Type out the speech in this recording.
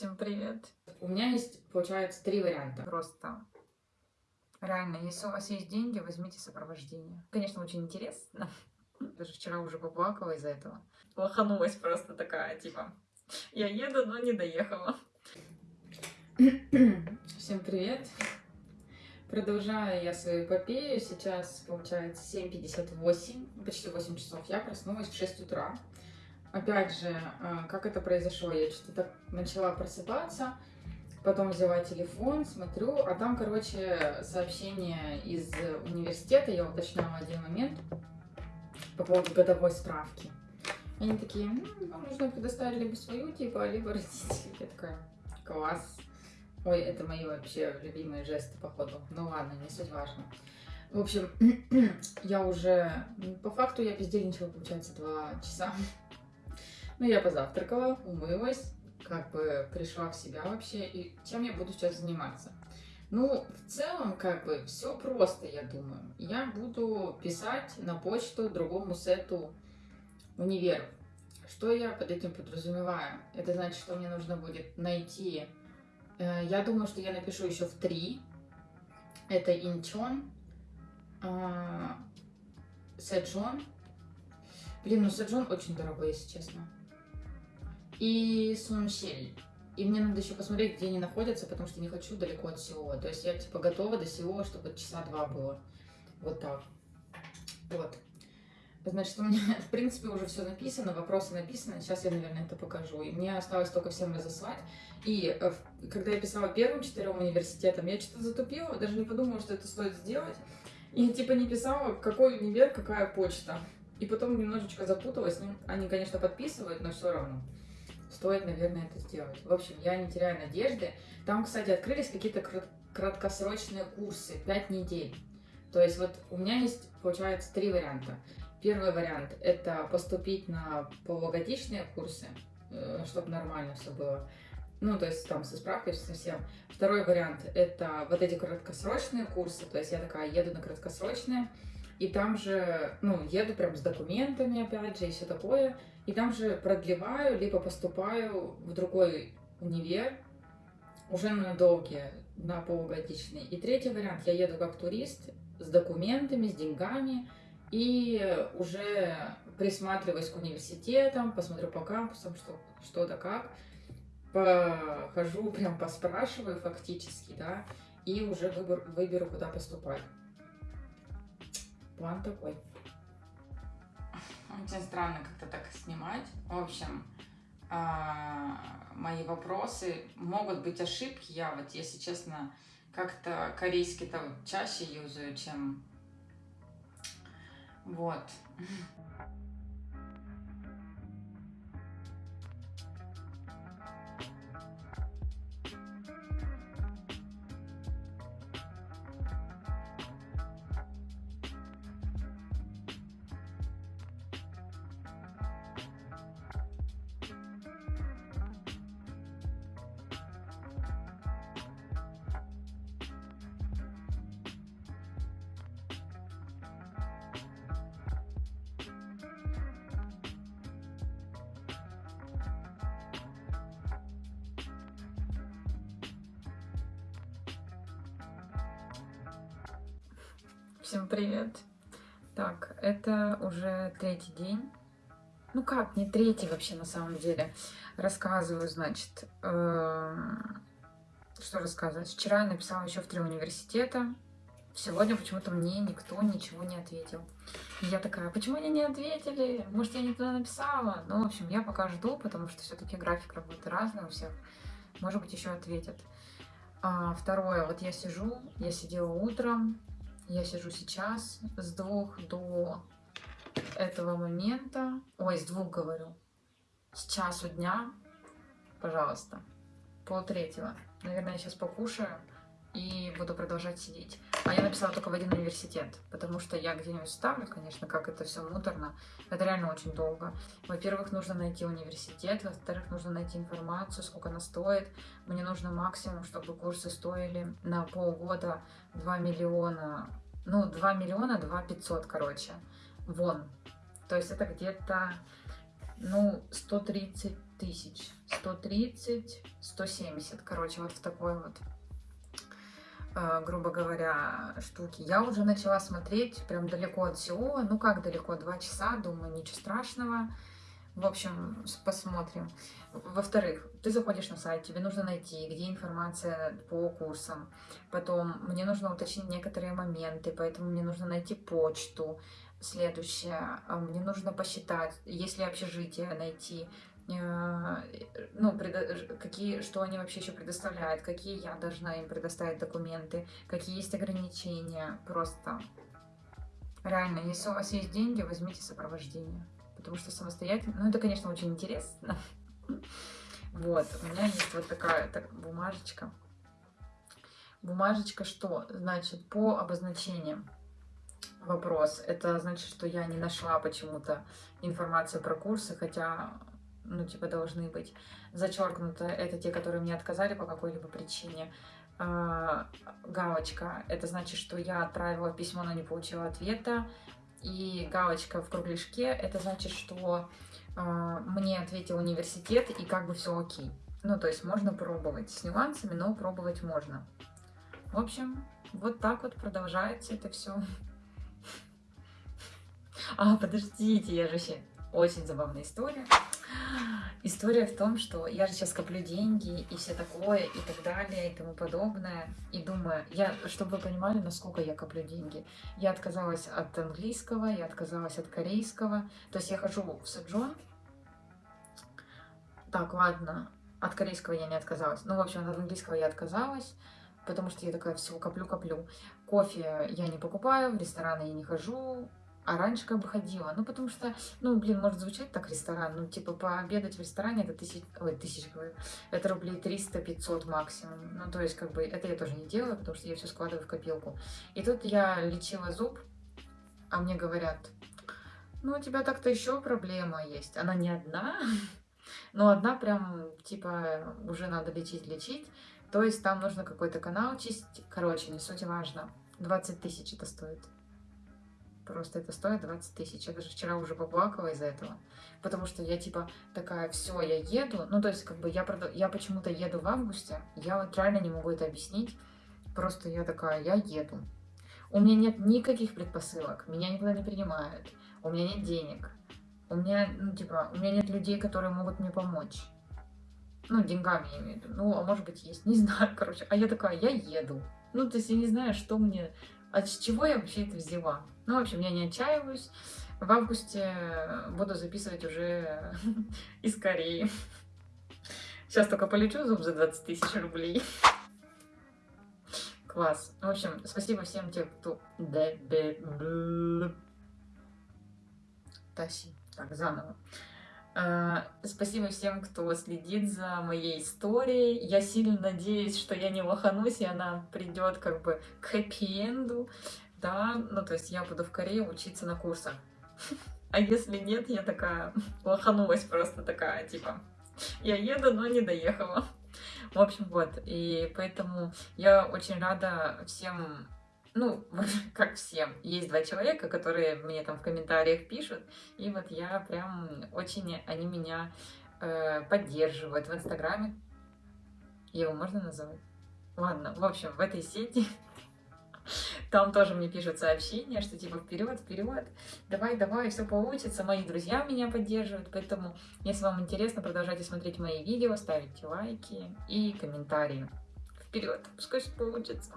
Всем привет. У меня есть, получается, три варианта. Просто реально, если у вас есть деньги, возьмите сопровождение. Конечно, очень интересно. Даже вчера уже поплакала из-за этого. Лоханулась просто такая, типа, я еду, но не доехала. Всем привет. Продолжаю я свою эпопею. Сейчас, получается, 7.58, почти 8 часов. Я проснулась в 6 утра. Опять же, э, как это произошло? Я что-то начала просыпаться, потом взяла телефон, смотрю, а там, короче, сообщение из университета, я уточняла один момент по поводу годовой справки. Они такие, ну, вам нужно предоставить либо свою, типа, либо родителей. Я такая, класс. Ой, это мои вообще любимые жесты, походу. Ну ладно, не суть важно. В общем, я уже, по факту я бездельничала, получается, два часа. Ну, я позавтракала, умылась, как бы пришла в себя вообще, и чем я буду сейчас заниматься? Ну, в целом, как бы, все просто, я думаю. Я буду писать на почту другому сету универов. Что я под этим подразумеваю? Это значит, что мне нужно будет найти... Э, я думаю, что я напишу еще в три. Это Инчон, э, Сэджон. Блин, ну Сэджон очень дорогой, если честно и Суншель. И мне надо еще посмотреть, где они находятся, потому что не хочу далеко от Сеула. То есть я типа готова до Сеула, чтобы часа два было. Вот так. Вот. Значит, у меня, в принципе, уже все написано, вопросы написаны. Сейчас я, наверное, это покажу. И мне осталось только всем разослать. И э, когда я писала первым четырем университетам, я что-то затупила, даже не подумала, что это стоит сделать. И типа не писала, какой универ, какая почта. И потом немножечко запуталась. Ну, они, конечно, подписывают, но все равно стоит, наверное, это сделать. В общем, я не теряю надежды. Там, кстати, открылись какие-то краткосрочные курсы, 5 недель. То есть вот у меня есть, получается, три варианта. Первый вариант – это поступить на полугодичные курсы, э, чтобы нормально все было. Ну, то есть там со справкой совсем. Второй вариант – это вот эти краткосрочные курсы. То есть я такая еду на краткосрочные, и там же, ну, еду прям с документами, опять же, и все такое. И там же продлеваю, либо поступаю в другой универ, уже на долгие, на полугодичный. И третий вариант, я еду как турист с документами, с деньгами, и уже присматриваюсь к университетам, посмотрю по кампусам, что, что да как, похожу, прям поспрашиваю фактически, да, и уже выбор, выберу, куда поступать. План такой. Очень странно как-то так снимать. В общем, а, мои вопросы, могут быть ошибки. Я вот, если честно, как-то корейский-то чаще юзаю, чем... Вот. Всем привет! Так, это уже третий день. Ну как, не третий вообще на самом деле. Рассказываю, значит, э, что рассказывать. Вчера я написала еще в три университета. Сегодня почему-то мне никто ничего не ответил. И я такая, «А почему они не ответили? Может, я не туда написала? Ну, в общем, я пока жду, потому что все-таки график работы разный у всех. Может быть, еще ответят. А, второе, вот я сижу, я сидела утром, я сижу сейчас с двух до этого момента. Ой, с двух говорю. С часу дня, пожалуйста, пол третьего. Наверное, я сейчас покушаю и буду продолжать сидеть. А я написала только в один университет, потому что я где-нибудь ставлю, конечно, как это все муторно. Это реально очень долго. Во-первых, нужно найти университет, во-вторых, нужно найти информацию, сколько она стоит. Мне нужно максимум, чтобы курсы стоили на полгода 2 миллиона ну, 2 миллиона, 2 500, короче, вон. То есть это где-то, ну, 130 тысяч. 130, 170. Короче, вот в такой вот, э, грубо говоря, штуки. Я уже начала смотреть прям далеко от всего. Ну как далеко? Два часа. Думаю, ничего страшного. В общем, посмотрим. Во-вторых, ты заходишь на сайт, тебе нужно найти, где информация по курсам. Потом мне нужно уточнить некоторые моменты, поэтому мне нужно найти почту. Следующее, а, мне нужно посчитать, если общежитие найти, э, ну, какие, что они вообще еще предоставляют, какие я должна им предоставить документы, какие есть ограничения, просто. Реально, если у вас есть деньги, возьмите сопровождение потому что самостоятельно, ну это, конечно, очень интересно. Вот, у меня есть вот такая так, бумажечка. Бумажечка что? Значит, по обозначениям вопрос. Это значит, что я не нашла почему-то информацию про курсы, хотя, ну, типа, должны быть. Зачеркнуто это те, которые мне отказали по какой-либо причине. А, галочка. Это значит, что я отправила письмо, но не получила ответа и галочка в кругляшке, это значит, что э, мне ответил университет и как бы все окей. Ну, то есть можно пробовать с нюансами, но пробовать можно. В общем, вот так вот продолжается это все. А, подождите, я же еще... Очень забавная история. История в том, что я же сейчас коплю деньги и все такое, и так далее, и тому подобное. И думаю, я, чтобы вы понимали, насколько я коплю деньги. Я отказалась от английского, я отказалась от корейского. То есть я хожу в Сэджон. Так, ладно, от корейского я не отказалась. Ну, в общем, от английского я отказалась, потому что я такая, все, коплю-коплю. Кофе я не покупаю, в рестораны я не хожу, а раньше как бы ходила. Ну, потому что, ну, блин, может звучать так ресторан. Ну, типа, пообедать в ресторане это тысяч... Ой, тысяч, говорю. Это рублей 300-500 максимум. Ну, то есть, как бы, это я тоже не делаю, потому что я все складываю в копилку. И тут я лечила зуб, а мне говорят, ну, у тебя так-то еще проблема есть. Она не одна, но одна прям, типа, уже надо лечить-лечить. То есть, там нужно какой-то канал чистить. Короче, не суть важно. 20 тысяч это стоит. Просто это стоит 20 тысяч. Я даже вчера уже поплакала из-за этого. Потому что я типа такая, все, я еду. Ну, то есть, как бы я, прод... я почему-то еду в августе. Я вот реально не могу это объяснить. Просто я такая, я еду. У меня нет никаких предпосылок. Меня никуда не принимают. У меня нет денег. У меня, ну, типа, у меня нет людей, которые могут мне помочь. Ну, деньгами я имею в виду. Ну, а может быть, есть. Не знаю, короче. А я такая, я еду. Ну, то есть я не знаю, что мне... С чего я вообще это взяла? Ну, в общем, я не отчаиваюсь. В августе буду записывать уже из Кореи. Сейчас только полечу зуб за 20 тысяч рублей. Класс. В общем, спасибо всем тем, кто... Таси. Так, заново. Uh, спасибо всем, кто следит за моей историей. Я сильно надеюсь, что я не лоханусь, и она придет как бы к хэппи-энду да, ну то есть я буду в Корее учиться на курсах. А если нет, я такая лоханулась просто такая, типа, я еду, но не доехала. В общем, вот, и поэтому я очень рада всем, ну, как всем. Есть два человека, которые мне там в комментариях пишут, и вот я прям очень, они меня э, поддерживают в Инстаграме. Его можно называть? Ладно, в общем, в этой сети там тоже мне пишут сообщения, что типа вперед, вперед, давай, давай, все получится. Мои друзья меня поддерживают, поэтому, если вам интересно, продолжайте смотреть мои видео, ставите лайки и комментарии. Вперед, пускай все получится.